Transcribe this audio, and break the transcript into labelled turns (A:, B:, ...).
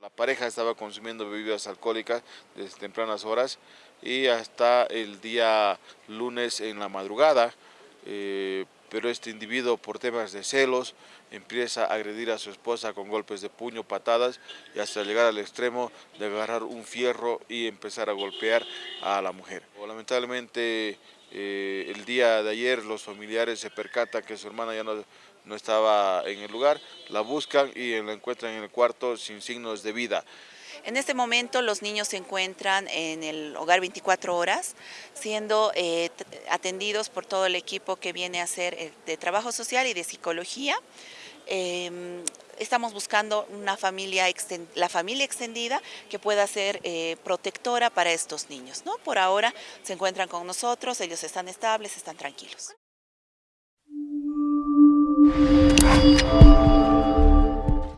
A: La pareja estaba consumiendo bebidas alcohólicas desde tempranas horas y hasta el día lunes en la madrugada, eh, pero este individuo por temas de celos empieza a agredir a su esposa con golpes de puño, patadas y hasta llegar al extremo de agarrar un fierro y empezar a golpear a la mujer. Lamentablemente eh, el día de ayer los familiares se percatan que su hermana ya no no estaba en el lugar, la buscan y la encuentran en el cuarto sin signos de vida.
B: En este momento los niños se encuentran en el hogar 24 horas, siendo eh, atendidos por todo el equipo que viene a hacer eh, de trabajo social y de psicología. Em, estamos buscando una familia la familia extendida que pueda ser eh, protectora para estos niños. ¿no? Por ahora se encuentran con nosotros, ellos están estables, están tranquilos.